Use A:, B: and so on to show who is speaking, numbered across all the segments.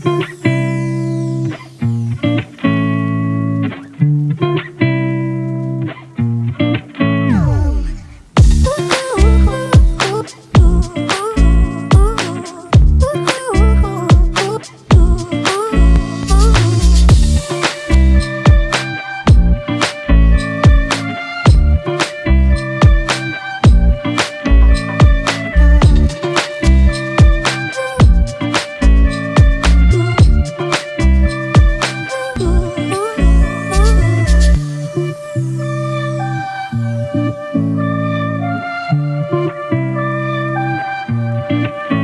A: Thank you. Thank you.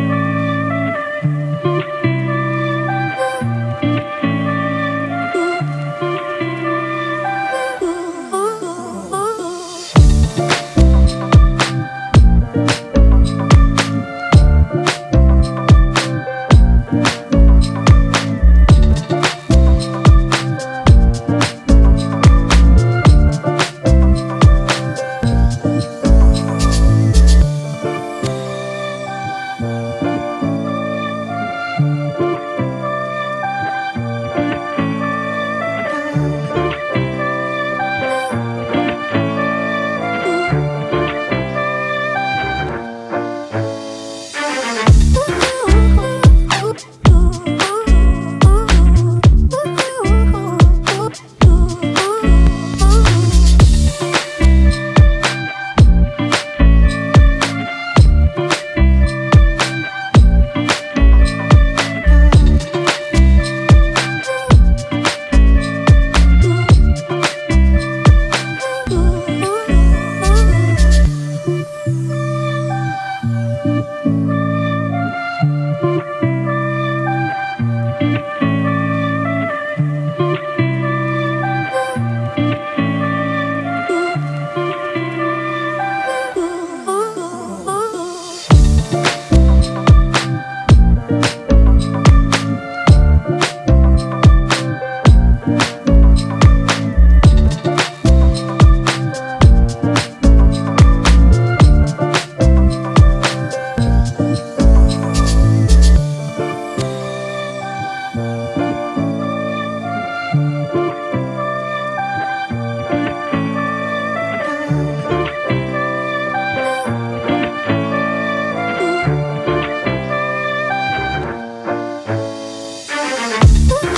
A: Bye.